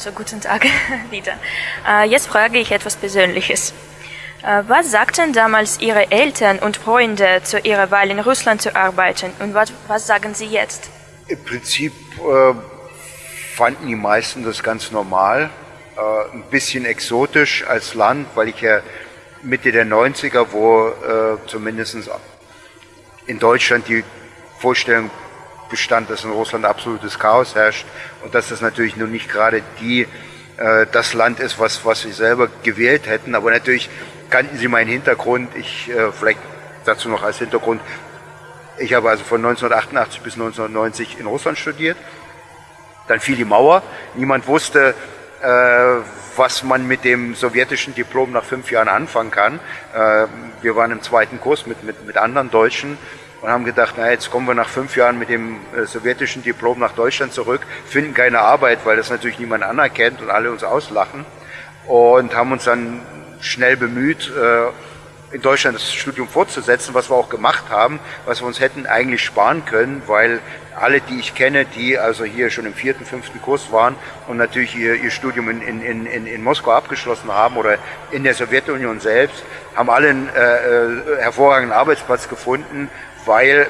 Also guten Tag wieder. Äh, jetzt frage ich etwas Persönliches. Äh, was sagten damals Ihre Eltern und Freunde zu Ihrer Wahl in Russland zu arbeiten und was, was sagen Sie jetzt? Im Prinzip äh, fanden die meisten das ganz normal, äh, ein bisschen exotisch als Land, weil ich ja Mitte der 90er, wo äh, zumindest in Deutschland die Vorstellung bestand, dass in Russland absolutes Chaos herrscht und dass das natürlich nun nicht gerade die äh, das Land ist, was, was sie selber gewählt hätten. Aber natürlich kannten sie meinen Hintergrund. Ich äh, vielleicht dazu noch als Hintergrund. Ich habe also von 1988 bis 1990 in Russland studiert. Dann fiel die Mauer. Niemand wusste, äh, was man mit dem sowjetischen Diplom nach fünf Jahren anfangen kann. Äh, wir waren im zweiten Kurs mit, mit, mit anderen Deutschen und haben gedacht, na jetzt kommen wir nach fünf Jahren mit dem äh, sowjetischen Diplom nach Deutschland zurück, finden keine Arbeit, weil das natürlich niemand anerkennt und alle uns auslachen und haben uns dann schnell bemüht, äh, in Deutschland das Studium fortzusetzen, was wir auch gemacht haben, was wir uns hätten eigentlich sparen können, weil alle, die ich kenne, die also hier schon im vierten, fünften Kurs waren und natürlich ihr, ihr Studium in, in, in, in Moskau abgeschlossen haben oder in der Sowjetunion selbst, haben alle einen äh, äh hervorragenden Arbeitsplatz gefunden, weil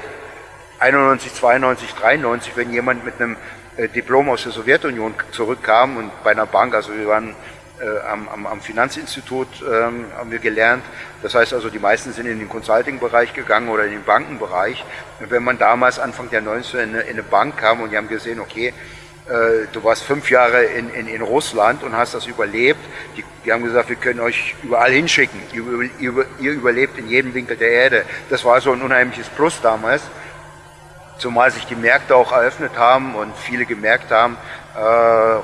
91, 92, 93, wenn jemand mit einem äh, Diplom aus der Sowjetunion zurückkam und bei einer Bank, also wir waren äh, am, am, am, Finanzinstitut ähm, haben wir gelernt. Das heißt also, die meisten sind in den Consulting-Bereich gegangen oder in den Bankenbereich. Und wenn man damals Anfang der 90er in eine, in eine Bank kam und die haben gesehen, okay, du warst fünf Jahre in, in, in Russland und hast das überlebt. Die, die haben gesagt, wir können euch überall hinschicken. Ihr, ihr, ihr überlebt in jedem Winkel der Erde. Das war so ein unheimliches Plus damals. Zumal sich die Märkte auch eröffnet haben und viele gemerkt haben, äh,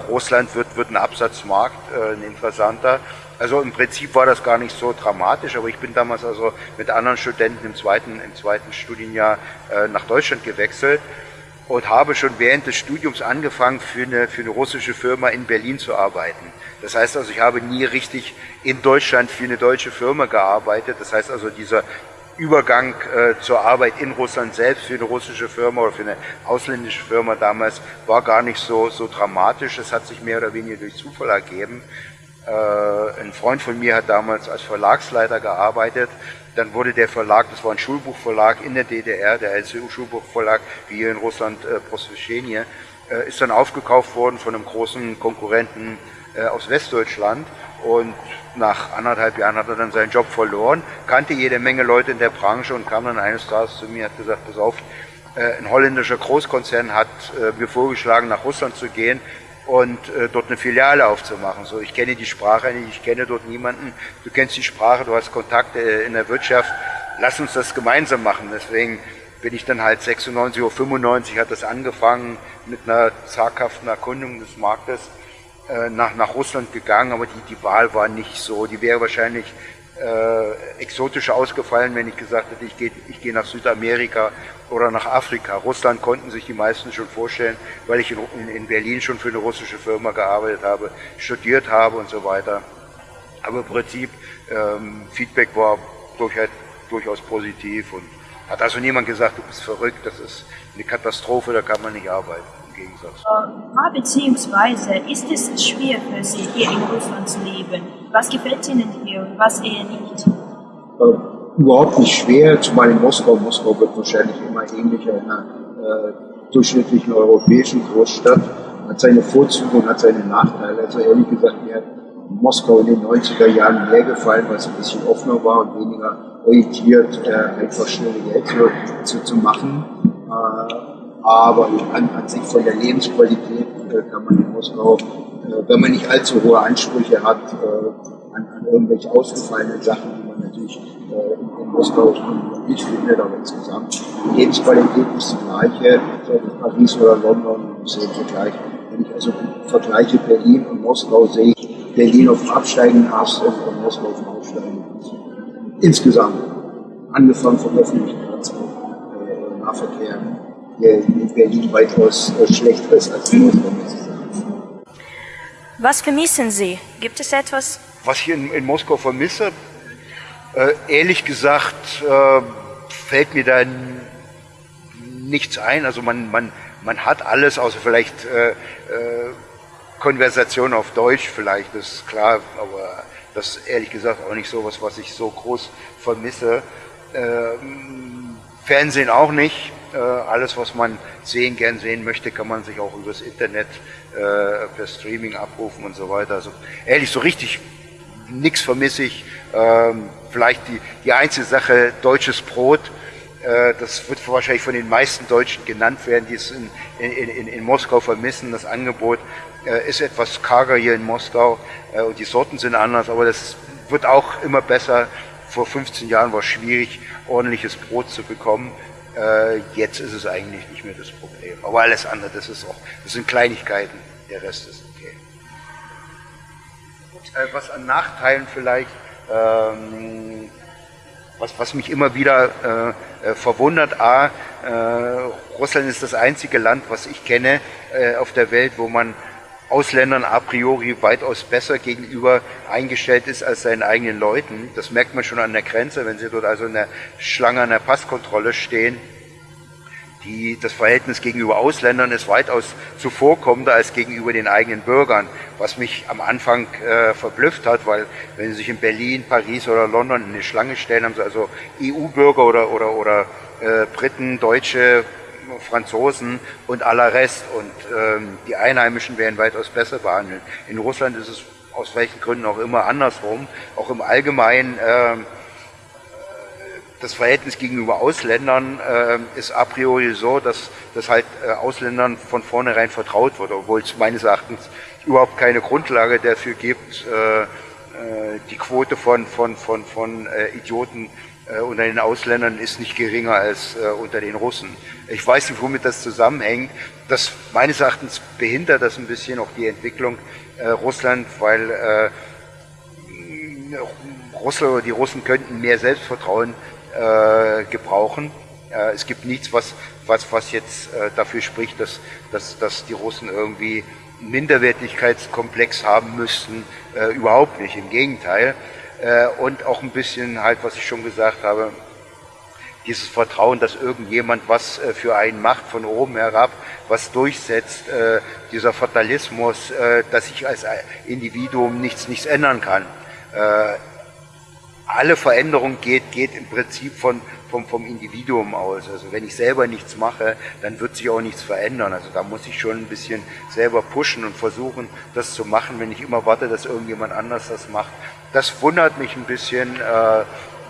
Russland wird, wird ein Absatzmarkt, äh, ein interessanter. Also im Prinzip war das gar nicht so dramatisch, aber ich bin damals also mit anderen Studenten im zweiten, im zweiten Studienjahr äh, nach Deutschland gewechselt und habe schon während des Studiums angefangen, für eine, für eine russische Firma in Berlin zu arbeiten. Das heißt also, ich habe nie richtig in Deutschland für eine deutsche Firma gearbeitet. Das heißt also, dieser Übergang äh, zur Arbeit in Russland selbst für eine russische Firma oder für eine ausländische Firma damals war gar nicht so, so dramatisch. Es hat sich mehr oder weniger durch Zufall ergeben. Äh, ein Freund von mir hat damals als Verlagsleiter gearbeitet. Dann wurde der Verlag, das war ein Schulbuchverlag in der DDR, der LCU-Schulbuchverlag, wie hier in Russland äh, Prosveshenie, äh, ist dann aufgekauft worden von einem großen Konkurrenten äh, aus Westdeutschland. Und nach anderthalb Jahren hat er dann seinen Job verloren, kannte jede Menge Leute in der Branche und kam dann eines Tages zu mir und hat gesagt, pass auf, äh, ein holländischer Großkonzern hat äh, mir vorgeschlagen, nach Russland zu gehen und äh, dort eine Filiale aufzumachen. So, ich kenne die Sprache nicht, ich kenne dort niemanden. Du kennst die Sprache, du hast Kontakte in der Wirtschaft. Lass uns das gemeinsam machen. Deswegen bin ich dann halt 96 oder 95 hat das angefangen mit einer zaghaften Erkundung des Marktes äh, nach, nach Russland gegangen, aber die, die Wahl war nicht so. Die wäre wahrscheinlich äh, exotischer ausgefallen, wenn ich gesagt hätte, ich gehe ich geh nach Südamerika oder nach Afrika. Russland konnten sich die meisten schon vorstellen, weil ich in, in Berlin schon für eine russische Firma gearbeitet habe, studiert habe und so weiter. Aber im Prinzip ähm, Feedback war durchaus, durchaus positiv und hat also niemand gesagt, du bist verrückt, das ist eine Katastrophe, da kann man nicht arbeiten. Gegensatz. Äh, beziehungsweise ist es schwer für Sie, hier in Russland zu leben? Was gefällt Ihnen hier und was eher nicht? Äh, überhaupt nicht schwer, zumal in Moskau. Moskau wird wahrscheinlich immer ähnlicher einer äh, durchschnittlichen europäischen Großstadt. Hat seine Vorzüge und hat seine Nachteile. Also ehrlich gesagt, mir hat Moskau in den 90er Jahren mehr gefallen, weil es ein bisschen offener war und weniger orientiert, äh, einfach schnell Geld zu, zu, zu machen. Äh, aber an, an sich von der Lebensqualität äh, kann man in Moskau, äh, wenn man nicht allzu hohe Ansprüche hat, äh, an, an irgendwelche ausgefallenen Sachen, die man natürlich äh, in, in Moskau nicht findet, aber insgesamt die Lebensqualität ist die gleiche, ob in Paris oder London ist im Vergleich. Wenn ich also vergleiche Berlin und Moskau, sehe ich Berlin auf dem absteigenden Ast und Moskau auf dem aufsteigenden Ast. Insgesamt, angefangen vom öffentlichen äh, Nahverkehr, in Berlin weitaus äh, schlechter ist als in Moskau. Was vermissen Sie? Gibt es etwas? Was ich in, in Moskau vermisse, äh, ehrlich gesagt, äh, fällt mir da nichts ein. Also man, man, man hat alles, außer vielleicht äh, äh Konversation auf Deutsch vielleicht, das ist klar, aber das ist ehrlich gesagt auch nicht so was, was ich so groß vermisse. Ähm, Fernsehen auch nicht. Äh, alles, was man sehen, gern sehen möchte, kann man sich auch übers Internet äh, per Streaming abrufen und so weiter. Also ehrlich, so richtig nichts vermisse ich. Ähm, vielleicht die, die einzige Sache, deutsches Brot. Äh, das wird wahrscheinlich von den meisten Deutschen genannt werden, die es in, in, in, in Moskau vermissen. Das Angebot ist etwas karger hier in Moskau und die Sorten sind anders, aber das wird auch immer besser. Vor 15 Jahren war es schwierig, ordentliches Brot zu bekommen. Äh, jetzt ist es eigentlich nicht mehr das Problem. Aber alles andere, das ist auch, das sind Kleinigkeiten. Der Rest ist okay. Äh, was an Nachteilen vielleicht, ähm, was, was mich immer wieder äh, äh, verwundert, A, äh, Russland ist das einzige Land, was ich kenne äh, auf der Welt, wo man Ausländern a priori weitaus besser gegenüber eingestellt ist als seinen eigenen Leuten. Das merkt man schon an der Grenze, wenn sie dort also in der Schlange an der Passkontrolle stehen. Die, das Verhältnis gegenüber Ausländern ist weitaus zuvorkommender als gegenüber den eigenen Bürgern, was mich am Anfang äh, verblüfft hat, weil wenn Sie sich in Berlin, Paris oder London in eine Schlange stellen, haben Sie also EU-Bürger oder, oder, oder äh, Briten, Deutsche, Franzosen und aller Rest. Und ähm, die Einheimischen werden weitaus besser behandelt. In Russland ist es aus welchen Gründen auch immer andersrum. Auch im Allgemeinen äh, das Verhältnis gegenüber Ausländern äh, ist a priori so, dass das halt äh, Ausländern von vornherein vertraut wird, obwohl es meines Erachtens überhaupt keine Grundlage dafür gibt, äh, äh, die Quote von, von, von, von äh, Idioten äh, unter den Ausländern ist nicht geringer als äh, unter den Russen. Ich weiß nicht, womit das zusammenhängt. Das meines Erachtens behindert das ein bisschen auch die Entwicklung äh, Russland, weil äh, Russland die Russen könnten mehr Selbstvertrauen äh, gebrauchen. Äh, es gibt nichts, was, was, was jetzt äh, dafür spricht, dass, dass, dass die Russen irgendwie einen Minderwertigkeitskomplex haben müssten. Äh, überhaupt nicht, im Gegenteil. Äh, und auch ein bisschen halt, was ich schon gesagt habe, dieses Vertrauen, dass irgendjemand was äh, für einen macht von oben herab, was durchsetzt, äh, dieser Fatalismus, äh, dass ich als Individuum nichts, nichts ändern kann. Alle Veränderung geht, geht im Prinzip von, vom, vom Individuum aus. Also wenn ich selber nichts mache, dann wird sich auch nichts verändern. Also da muss ich schon ein bisschen selber pushen und versuchen, das zu machen, wenn ich immer warte, dass irgendjemand anders das macht. Das wundert mich ein bisschen. Äh,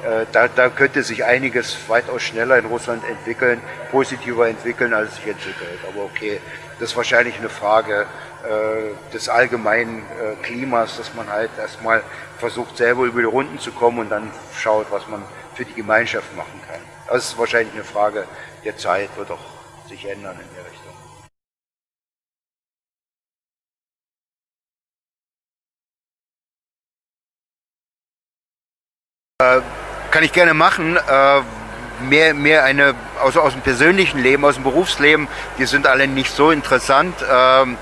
äh, da, da könnte sich einiges weitaus schneller in Russland entwickeln, positiver entwickeln, als es sich entwickelt. Aber okay, das ist wahrscheinlich eine Frage des allgemeinen äh, Klimas, dass man halt erstmal versucht, selber über die Runden zu kommen und dann schaut, was man für die Gemeinschaft machen kann. Das ist wahrscheinlich eine Frage der Zeit, wird auch sich ändern in der Richtung. Äh, kann ich gerne machen. Äh, mehr, mehr eine aus, aus dem persönlichen Leben, aus dem Berufsleben, die sind alle nicht so interessant. Ähm,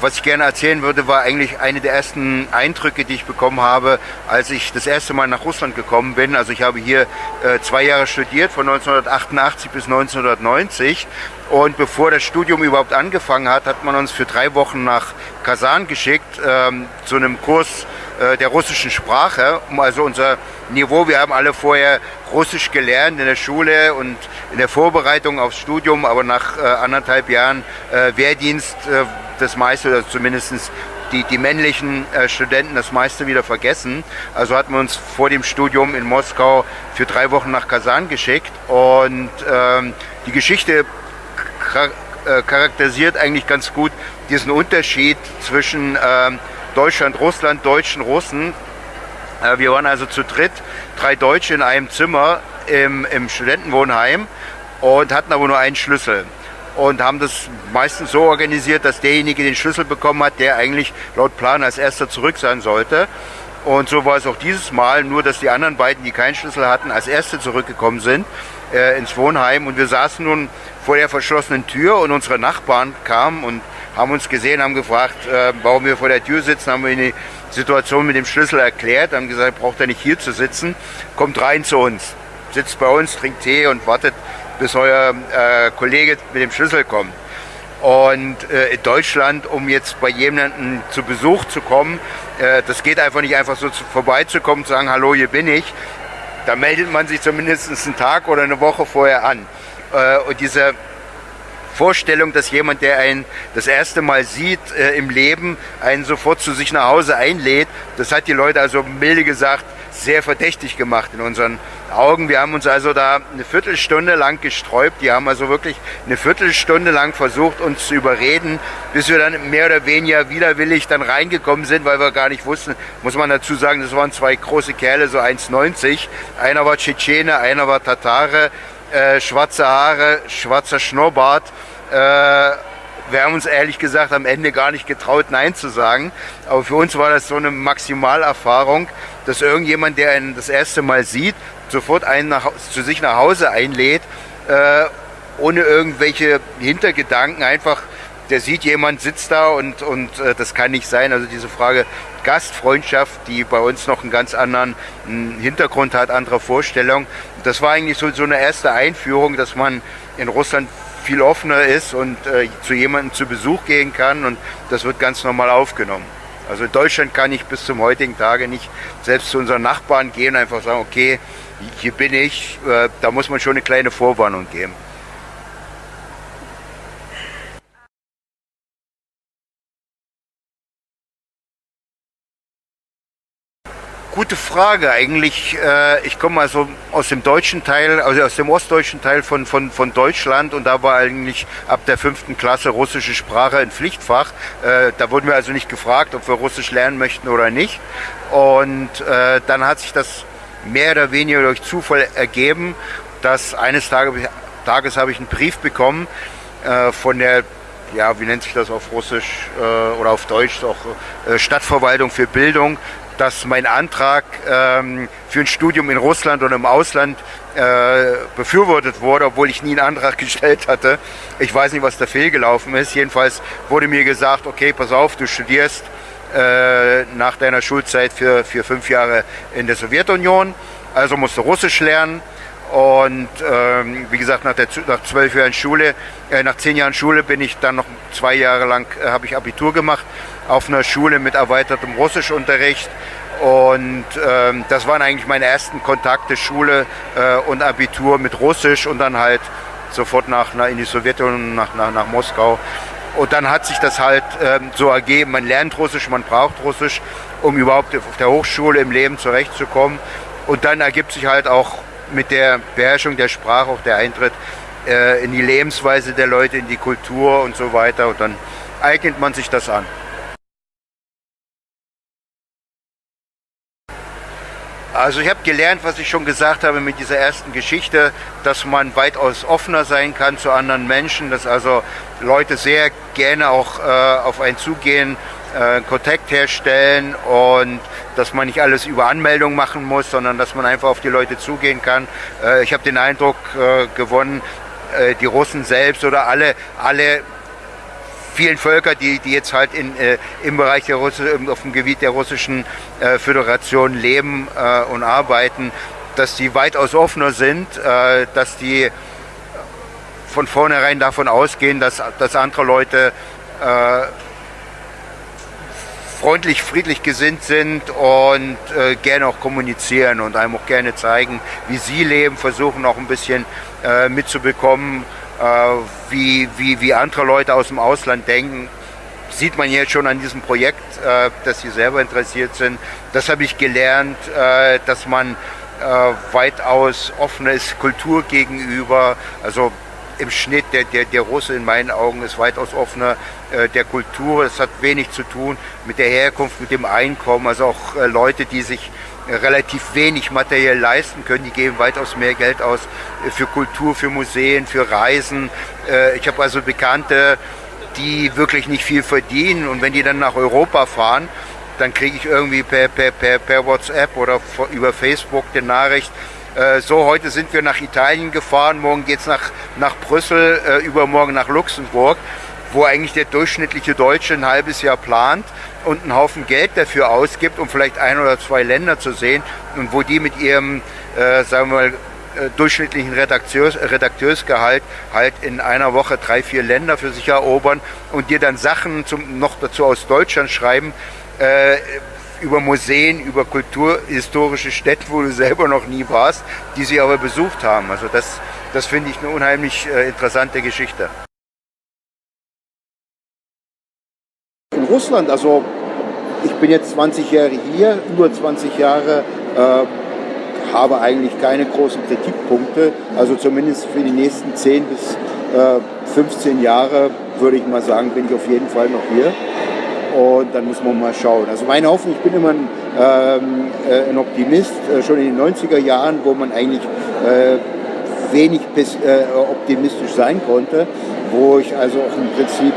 was ich gerne erzählen würde, war eigentlich eine der ersten Eindrücke, die ich bekommen habe, als ich das erste Mal nach Russland gekommen bin. Also ich habe hier äh, zwei Jahre studiert, von 1988 bis 1990. Und bevor das Studium überhaupt angefangen hat, hat man uns für drei Wochen nach Kasan geschickt, ähm, zu einem Kurs der russischen Sprache, um also unser Niveau, wir haben alle vorher Russisch gelernt in der Schule und in der Vorbereitung aufs Studium, aber nach äh, anderthalb Jahren äh, Wehrdienst äh, das meiste, oder zumindest die, die männlichen äh, Studenten das meiste wieder vergessen. Also hatten wir uns vor dem Studium in Moskau für drei Wochen nach Kasan geschickt und ähm, die Geschichte äh, charakterisiert eigentlich ganz gut diesen Unterschied zwischen ähm, Deutschland, Russland, Deutschen, Russen. Äh, wir waren also zu dritt, drei Deutsche in einem Zimmer im, im Studentenwohnheim und hatten aber nur einen Schlüssel und haben das meistens so organisiert, dass derjenige den Schlüssel bekommen hat, der eigentlich laut Plan als erster zurück sein sollte. Und so war es auch dieses Mal, nur dass die anderen beiden, die keinen Schlüssel hatten, als erste zurückgekommen sind äh, ins Wohnheim. Und wir saßen nun vor der verschlossenen Tür und unsere Nachbarn kamen und haben uns gesehen, haben gefragt, äh, warum wir vor der Tür sitzen, haben wir die Situation mit dem Schlüssel erklärt, haben gesagt, braucht er nicht hier zu sitzen, kommt rein zu uns, sitzt bei uns, trinkt Tee und wartet, bis euer äh, Kollege mit dem Schlüssel kommt. Und äh, in Deutschland, um jetzt bei jemandem zu Besuch zu kommen, äh, das geht einfach nicht einfach so zu, vorbeizukommen, zu sagen, hallo, hier bin ich. Da meldet man sich zumindest einen Tag oder eine Woche vorher an. Äh, und diese Vorstellung, dass jemand, der einen das erste Mal sieht äh, im Leben, einen sofort zu sich nach Hause einlädt, das hat die Leute also milde gesagt sehr verdächtig gemacht in unseren Augen. Wir haben uns also da eine Viertelstunde lang gesträubt. Die haben also wirklich eine Viertelstunde lang versucht, uns zu überreden, bis wir dann mehr oder weniger widerwillig dann reingekommen sind, weil wir gar nicht wussten, muss man dazu sagen, das waren zwei große Kerle, so 1,90. Einer war Tschetschene, einer war Tatare, äh, schwarze Haare, schwarzer Schnurrbart. Äh, wir haben uns ehrlich gesagt am Ende gar nicht getraut, Nein zu sagen. Aber für uns war das so eine Maximalerfahrung, dass irgendjemand, der einen das erste Mal sieht, sofort einen nach, zu sich nach Hause einlädt, äh, ohne irgendwelche Hintergedanken, einfach, der sieht, jemand sitzt da und, und äh, das kann nicht sein. Also diese Frage Gastfreundschaft, die bei uns noch einen ganz anderen einen Hintergrund hat, andere Vorstellung. Das war eigentlich so, so eine erste Einführung, dass man in Russland viel offener ist und äh, zu jemandem zu Besuch gehen kann und das wird ganz normal aufgenommen. Also in Deutschland kann ich bis zum heutigen Tage nicht selbst zu unseren Nachbarn gehen und einfach sagen, okay, hier bin ich. Äh, da muss man schon eine kleine Vorwarnung geben. Gute Frage. Eigentlich, äh, ich komme also aus dem deutschen Teil, also aus dem ostdeutschen Teil von, von, von Deutschland und da war eigentlich ab der fünften Klasse russische Sprache ein Pflichtfach. Äh, da wurden wir also nicht gefragt, ob wir Russisch lernen möchten oder nicht. Und äh, dann hat sich das mehr oder weniger durch Zufall ergeben, dass eines Tages, Tages habe ich einen Brief bekommen äh, von der ja, wie nennt sich das auf Russisch äh, oder auf Deutsch, auch äh, Stadtverwaltung für Bildung, dass mein Antrag ähm, für ein Studium in Russland und im Ausland äh, befürwortet wurde, obwohl ich nie einen Antrag gestellt hatte. Ich weiß nicht, was da fehlgelaufen ist. Jedenfalls wurde mir gesagt, okay, pass auf, du studierst äh, nach deiner Schulzeit für, für fünf Jahre in der Sowjetunion, also musst du Russisch lernen. Und ähm, wie gesagt, nach, der, nach zwölf Jahren Schule, äh, nach zehn Jahren Schule bin ich dann noch zwei Jahre lang, äh, habe ich Abitur gemacht auf einer Schule mit erweitertem Russischunterricht. Und ähm, das waren eigentlich meine ersten Kontakte, Schule äh, und Abitur mit Russisch und dann halt sofort nach, nach in die Sowjetunion, nach, nach, nach Moskau. Und dann hat sich das halt ähm, so ergeben, man lernt Russisch, man braucht Russisch, um überhaupt auf der Hochschule im Leben zurechtzukommen. Und dann ergibt sich halt auch mit der Beherrschung der Sprache auch der Eintritt äh, in die Lebensweise der Leute, in die Kultur und so weiter. Und dann eignet man sich das an. Also ich habe gelernt, was ich schon gesagt habe mit dieser ersten Geschichte, dass man weitaus offener sein kann zu anderen Menschen, dass also Leute sehr gerne auch äh, auf einen zugehen, äh, Kontakt herstellen und dass man nicht alles über Anmeldung machen muss, sondern dass man einfach auf die Leute zugehen kann. Äh, ich habe den Eindruck äh, gewonnen, äh, die Russen selbst oder alle, alle vielen Völker, die, die jetzt halt in, äh, im Bereich der Russ auf dem Gebiet der russischen äh, Föderation leben äh, und arbeiten, dass die weitaus offener sind, äh, dass die von vornherein davon ausgehen, dass, dass andere Leute äh, freundlich, friedlich gesinnt sind und äh, gerne auch kommunizieren und einem auch gerne zeigen, wie sie leben, versuchen auch ein bisschen äh, mitzubekommen, wie, wie, wie andere Leute aus dem Ausland denken, sieht man jetzt schon an diesem Projekt, äh, dass sie selber interessiert sind. Das habe ich gelernt, äh, dass man weitaus offener ist Kultur gegenüber. Also im Schnitt, der, der, der Russe in meinen Augen ist weitaus offener der Kultur. Es hat wenig zu tun mit der Herkunft, mit dem Einkommen. Also auch Leute, die sich relativ wenig materiell leisten können. Die geben weitaus mehr Geld aus äh, für Kultur, für Museen, für Reisen. Äh, ich habe also Bekannte, die wirklich nicht viel verdienen und wenn die dann nach Europa fahren, dann kriege ich irgendwie per, per, per, per WhatsApp oder über Facebook die Nachricht, äh, so heute sind wir nach Italien gefahren, morgen geht es nach, nach Brüssel, übermorgen nach Luxemburg, wo eigentlich der durchschnittliche Deutsche ein halbes Jahr plant und einen Haufen Geld dafür ausgibt, um vielleicht ein oder zwei Länder zu sehen und wo die mit ihrem, äh, sagen wir mal, äh, durchschnittlichen Redakteurs, Redakteursgehalt halt in einer Woche drei, vier Länder für sich erobern und dir dann Sachen zum, noch dazu aus Deutschland schreiben, äh, über Museen, über kulturhistorische Städte, wo du selber noch nie warst, die sie aber besucht haben. Also das, das finde ich eine unheimlich äh, interessante Geschichte. In Russland, also ich bin jetzt 20 Jahre hier, über 20 Jahre, äh, habe eigentlich keine großen Kritikpunkte. Also zumindest für die nächsten 10 bis äh, 15 Jahre würde ich mal sagen, bin ich auf jeden Fall noch hier. Und dann muss man mal schauen. Also meine Hoffnung, ich bin immer ein, ähm, äh, ein Optimist, äh, schon in den 90er Jahren, wo man eigentlich äh, wenig bis, äh, optimistisch sein konnte, wo ich also auch im Prinzip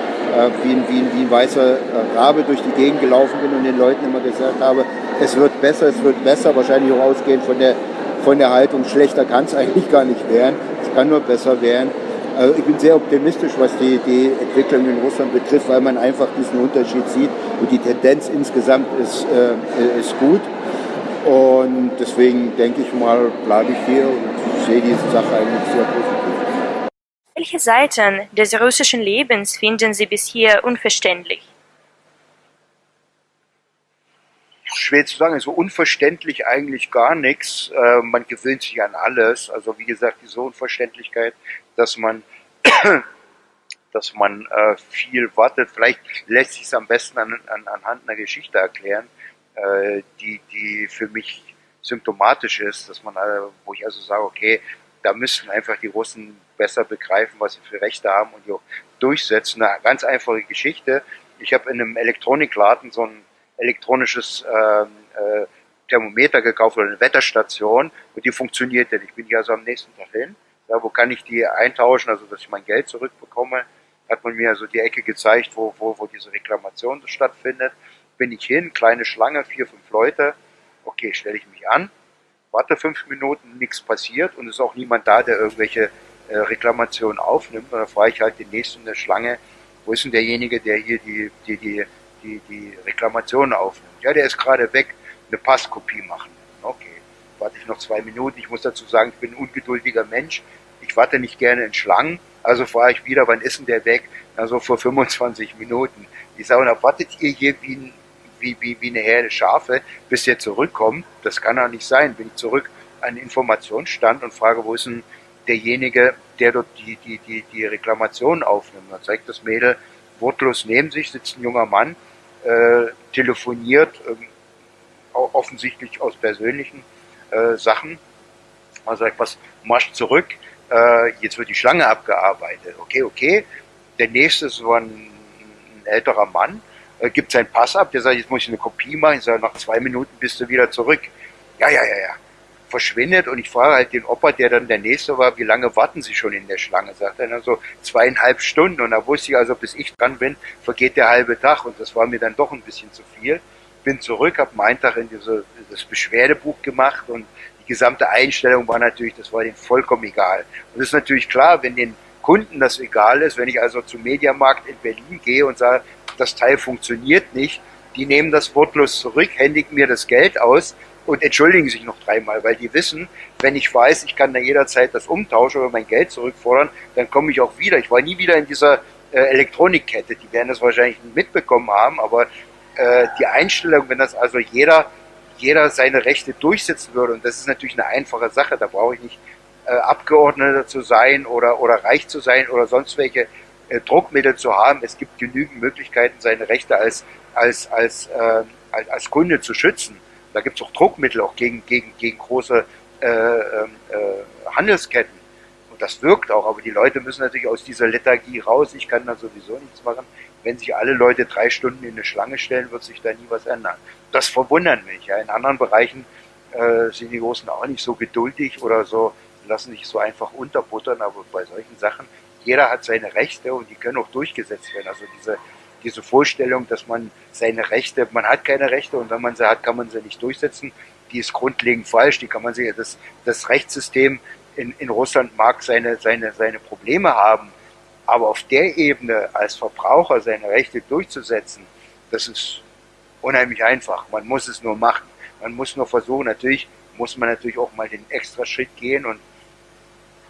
wie, ein, wie, ein, wie ein weißer äh, Rabe durch die Gegend gelaufen bin und den Leuten immer gesagt habe, es wird besser, es wird besser, wahrscheinlich auch ausgehend von der, von der Haltung, schlechter kann es eigentlich gar nicht werden, es kann nur besser werden. Also ich bin sehr optimistisch, was die, die Entwicklung in Russland betrifft, weil man einfach diesen Unterschied sieht und die Tendenz insgesamt ist, äh, ist gut. Und deswegen denke ich mal, bleibe ich hier und sehe diese Sache eigentlich sehr positiv. Welche Seiten des russischen Lebens finden Sie bis hier unverständlich? schwer zu sagen, so unverständlich eigentlich gar nichts. Äh, man gewöhnt sich an alles. Also wie gesagt, diese Unverständlichkeit, dass man, dass man äh, viel wartet. Vielleicht lässt sich es am besten an, an, anhand einer Geschichte erklären, äh, die, die für mich symptomatisch ist, dass man, wo ich also sage, okay, da müssten einfach die Russen besser begreifen, was sie für Rechte haben und die auch durchsetzen. Eine ganz einfache Geschichte. Ich habe in einem Elektronikladen so ein elektronisches äh, äh, Thermometer gekauft oder eine Wetterstation und die funktioniert nicht. Ich bin hier also am nächsten Tag hin. Ja, wo kann ich die eintauschen, also dass ich mein Geld zurückbekomme? Hat man mir also die Ecke gezeigt, wo, wo, wo diese Reklamation stattfindet. Bin ich hin, kleine Schlange, vier, fünf Leute. Okay, stelle ich mich an, warte fünf Minuten, nichts passiert und es ist auch niemand da, der irgendwelche äh, Reklamationen aufnimmt. Und dann frage ich halt den nächsten in der Schlange, wo ist denn derjenige, der hier die, die, die die, die Reklamation aufnimmt. Ja, der ist gerade weg, eine Passkopie machen. Okay, warte ich noch zwei Minuten. Ich muss dazu sagen, ich bin ein ungeduldiger Mensch. Ich warte nicht gerne in Schlangen. Also frage ich wieder, wann ist denn der weg? Also vor 25 Minuten. Ich sage, na, wartet ihr hier wie, ein, wie, wie, wie eine Herde Schafe, bis der zurückkommt? Das kann doch nicht sein. Bin ich zurück an den Informationsstand und frage, wo ist denn derjenige, der dort die, die, die, die Reklamation aufnimmt? Dann zeigt das Mädel wortlos neben sich, sitzt ein junger Mann, äh, telefoniert, äh, offensichtlich aus persönlichen äh, Sachen. Also etwas marsch zurück, äh, jetzt wird die Schlange abgearbeitet. Okay, okay. Der nächste ist so ein, ein älterer Mann, äh, gibt seinen Pass ab, der sagt, jetzt muss ich eine Kopie machen, ich sage, nach zwei Minuten bist du wieder zurück. Ja, ja, ja, ja verschwindet und ich frage halt den Opa, der dann der Nächste war, wie lange warten Sie schon in der Schlange? Sagt er dann so zweieinhalb Stunden und da wusste ich also, bis ich dran bin, vergeht der halbe Tag und das war mir dann doch ein bisschen zu viel. Bin zurück, habe meinen Tag in diese, das Beschwerdebuch gemacht und die gesamte Einstellung war natürlich, das war denen vollkommen egal. Und es ist natürlich klar, wenn den Kunden das egal ist, wenn ich also zum Mediamarkt in Berlin gehe und sage, das Teil funktioniert nicht, die nehmen das wortlos zurück, händigen mir das Geld aus und entschuldigen sich noch dreimal, weil die wissen, wenn ich weiß, ich kann da jederzeit das umtauschen oder mein Geld zurückfordern, dann komme ich auch wieder. Ich war nie wieder in dieser äh, Elektronikkette. Die werden das wahrscheinlich mitbekommen haben, aber äh, die Einstellung, wenn das also jeder, jeder seine Rechte durchsetzen würde, und das ist natürlich eine einfache Sache, da brauche ich nicht äh, Abgeordneter zu sein oder, oder reich zu sein oder sonst welche äh, Druckmittel zu haben. Es gibt genügend Möglichkeiten, seine Rechte als, als, als, äh, als, als Kunde zu schützen. Da gibt es auch Druckmittel, auch gegen, gegen, gegen große äh, ähm, äh, Handelsketten. Und das wirkt auch, aber die Leute müssen natürlich aus dieser Lethargie raus. Ich kann da sowieso nichts machen. Wenn sich alle Leute drei Stunden in eine Schlange stellen, wird sich da nie was ändern. Das verwundert mich. Ja. In anderen Bereichen äh, sind die Großen auch nicht so geduldig oder so, lassen sich so einfach unterbuttern, aber bei solchen Sachen, jeder hat seine Rechte und die können auch durchgesetzt werden. Also diese diese Vorstellung, dass man seine Rechte, man hat keine Rechte und wenn man sie hat, kann man sie nicht durchsetzen, die ist grundlegend falsch. Die kann man sich, das, das Rechtssystem in, in Russland mag seine, seine, seine Probleme haben, aber auf der Ebene als Verbraucher seine Rechte durchzusetzen, das ist unheimlich einfach. Man muss es nur machen. Man muss nur versuchen, natürlich muss man natürlich auch mal den extra Schritt gehen und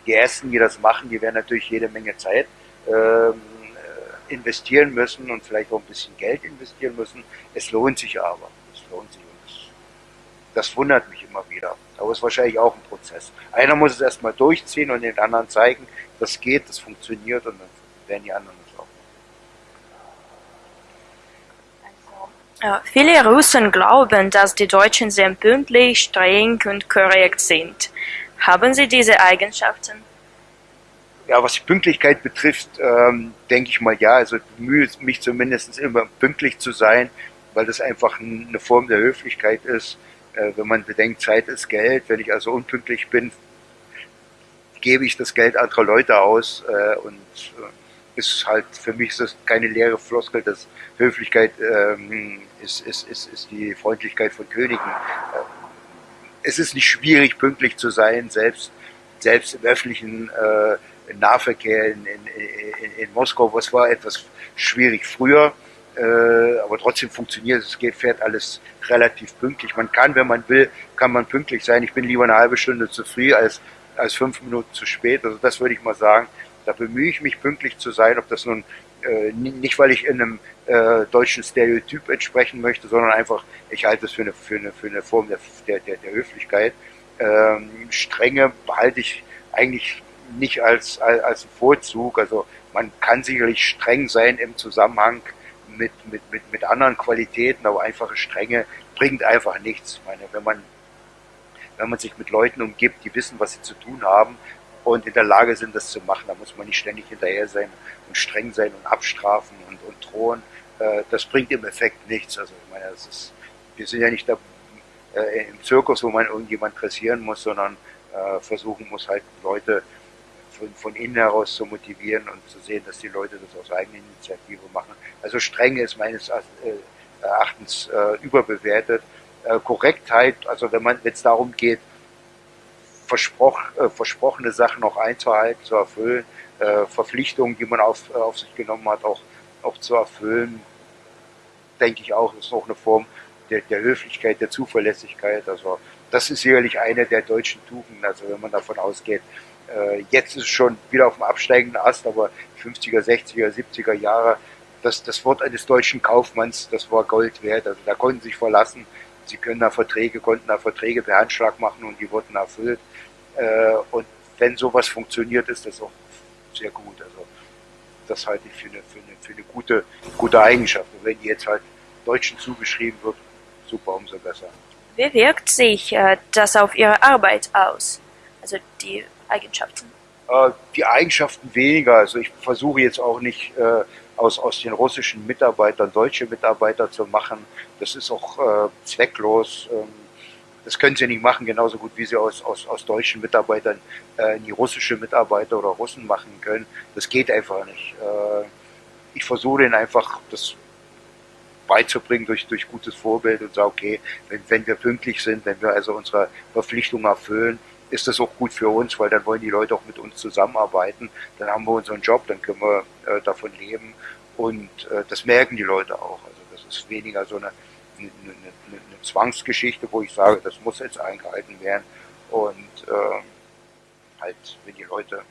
die Ersten, die das machen, die werden natürlich jede Menge Zeit ähm, investieren müssen und vielleicht auch ein bisschen Geld investieren müssen. Es lohnt sich aber. Es lohnt sich. Und das, das wundert mich immer wieder. Aber es ist wahrscheinlich auch ein Prozess. Einer muss es erstmal durchziehen und den anderen zeigen, das geht, das funktioniert und dann werden die anderen es auch. Also, viele Russen glauben, dass die Deutschen sehr pünktlich, streng und korrekt sind. Haben Sie diese Eigenschaften? Ja, was die Pünktlichkeit betrifft, ähm, denke ich mal ja. Also bemühe mich zumindest immer pünktlich zu sein, weil das einfach eine Form der Höflichkeit ist. Äh, wenn man bedenkt, Zeit ist Geld. Wenn ich also unpünktlich bin, gebe ich das Geld anderer Leute aus äh, und äh, ist halt für mich ist das keine leere Floskel, dass Höflichkeit ähm, ist, ist, ist, ist die Freundlichkeit von Königen. Äh, es ist nicht schwierig, pünktlich zu sein, selbst, selbst im öffentlichen äh, Nahverkehr in, in, in, Moskau, was war etwas schwierig früher, äh, aber trotzdem funktioniert es, geht, fährt alles relativ pünktlich. Man kann, wenn man will, kann man pünktlich sein. Ich bin lieber eine halbe Stunde zu früh als, als fünf Minuten zu spät. Also das würde ich mal sagen. Da bemühe ich mich pünktlich zu sein, ob das nun äh, nicht, weil ich in einem äh, deutschen Stereotyp entsprechen möchte, sondern einfach, ich halte es für eine, für eine, für eine Form der, der, der, der Höflichkeit. Ähm, Strenge behalte ich eigentlich nicht als, als, als Vorzug. Also man kann sicherlich streng sein im Zusammenhang mit, mit, mit, mit anderen Qualitäten, aber einfache Strenge bringt einfach nichts. Ich meine, wenn man, wenn man sich mit Leuten umgibt, die wissen, was sie zu tun haben und in der Lage sind, das zu machen, dann muss man nicht ständig hinterher sein und streng sein und abstrafen und, und drohen. Äh, das bringt im Effekt nichts. Also ich meine, das ist, wir sind ja nicht da, äh, im Zirkus, wo man irgendjemand dressieren muss, sondern äh, versuchen muss halt Leute von, innen heraus zu motivieren und zu sehen, dass die Leute das aus eigener Initiative machen. Also Strenge ist meines äh, Erachtens äh, überbewertet. Äh, Korrektheit, also wenn man es darum geht, versproch, versprochene Sachen noch einzuhalten, zu erfüllen, Verpflichtungen, die man auf, auf sich genommen hat, auch, auch zu erfüllen, denke ich auch, ist auch eine Form der, der Höflichkeit, der Zuverlässigkeit. Also das ist sicherlich eine der deutschen Tugenden. Also wenn man davon ausgeht, äh, jetzt ist es schon wieder auf dem absteigenden Ast, aber 50er, 60er, 70er Jahre, das, das Wort eines deutschen Kaufmanns, das war Gold wert. Also da konnten sie sich verlassen. Sie können da Verträge, konnten da Verträge per Handschlag machen und die wurden erfüllt. Äh, und wenn sowas funktioniert, ist das auch sehr gut. Also das halte ich für eine, für eine, für eine gute, gute Eigenschaft. Und wenn die jetzt halt Deutschen zugeschrieben wird, super, umso besser. Wie wirkt sich äh, das auf Ihre Arbeit aus? Also die Eigenschaften? Äh, die Eigenschaften weniger. Also ich versuche jetzt auch nicht äh, aus, aus den russischen Mitarbeitern deutsche Mitarbeiter zu machen. Das ist auch äh, zwecklos. Ähm, das können sie nicht machen, genauso gut wie sie aus, aus, aus deutschen Mitarbeitern die russische Mitarbeiter oder Russen machen können. Das geht einfach nicht. Ich versuche ihnen einfach das beizubringen durch, durch gutes Vorbild und sage, okay, wenn, wenn wir pünktlich sind, wenn wir also unsere Verpflichtungen erfüllen, ist das auch gut für uns, weil dann wollen die Leute auch mit uns zusammenarbeiten. Dann haben wir unseren Job, dann können wir äh, davon leben und äh, das merken die Leute auch. Also das ist weniger so eine, eine, eine, eine Zwangsgeschichte, wo ich sage, das muss jetzt eingehalten werden und äh, halt, wenn die Leute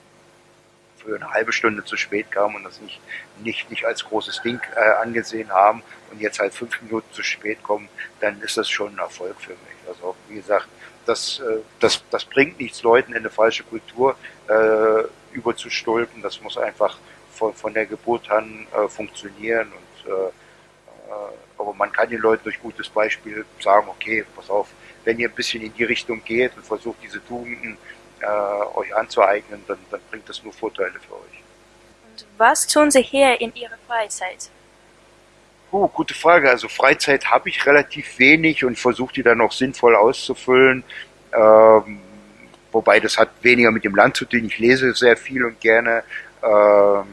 für eine halbe Stunde zu spät kamen und das nicht, nicht, nicht als großes Ding äh, angesehen haben und jetzt halt fünf Minuten zu spät kommen, dann ist das schon ein Erfolg für mich. Also wie gesagt, das, äh, das, das bringt nichts, Leuten in eine falsche Kultur äh, überzustülpen. Das muss einfach von, von der Geburt an äh, funktionieren. Und, äh, äh, aber man kann den Leuten durch gutes Beispiel sagen, okay, pass auf, wenn ihr ein bisschen in die Richtung geht und versucht, diese Tugenden äh, euch anzueignen, dann, dann bringt das nur Vorteile für euch. Und was tun Sie hier in Ihrer Freizeit? Oh, gute Frage. Also Freizeit habe ich relativ wenig und versuche die dann auch sinnvoll auszufüllen. Ähm, wobei das hat weniger mit dem Land zu tun. Ich lese sehr viel und gerne. Ähm,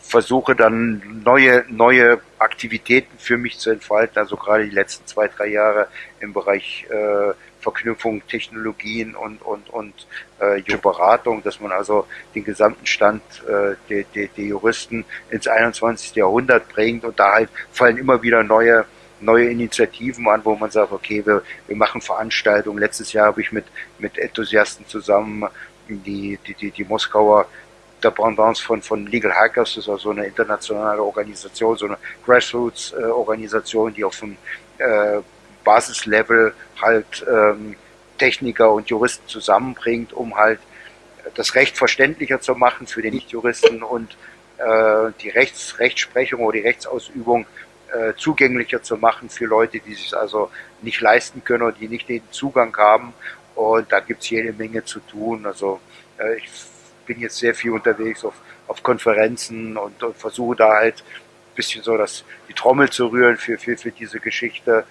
versuche dann neue, neue Aktivitäten für mich zu entfalten. Also gerade die letzten zwei, drei Jahre im Bereich äh, Verknüpfung Technologien und, und, und äh, Beratung, dass man also den gesamten Stand äh, der, der, der Juristen ins 21. Jahrhundert bringt und da halt fallen immer wieder neue neue Initiativen an, wo man sagt, okay, wir, wir machen Veranstaltungen. Letztes Jahr habe ich mit, mit Enthusiasten zusammen die, die, die, die Moskauer Dependance von, von Legal Hackers, das ist also eine internationale Organisation, so eine Grassroots-Organisation, die auf dem äh, Basislevel halt ähm, Techniker und Juristen zusammenbringt, um halt das Recht verständlicher zu machen für den Nichtjuristen und äh, die Rechts Rechtsprechung oder die Rechtsausübung äh, zugänglicher zu machen für Leute, die sich also nicht leisten können oder die nicht den Zugang haben. Und da gibt's jede Menge zu tun. Also äh, ich bin jetzt sehr viel unterwegs auf, auf Konferenzen und, und versuche da halt ein bisschen so das, die Trommel zu rühren für, für, für diese Geschichte.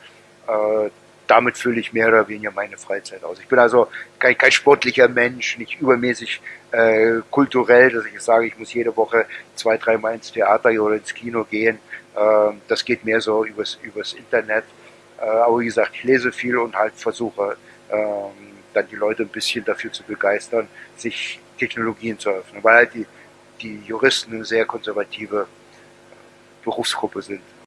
Äh, damit fülle ich mehr oder weniger meine Freizeit aus. Ich bin also kein, kein sportlicher Mensch, nicht übermäßig äh, kulturell, dass ich sage, ich muss jede Woche zwei, dreimal ins Theater oder ins Kino gehen. Äh, das geht mehr so übers, übers Internet. Äh, aber wie gesagt, ich lese viel und halt versuche ähm, dann die Leute ein bisschen dafür zu begeistern, sich Technologien zu öffnen, weil halt die, die Juristen eine sehr konservative Berufsgruppe sind.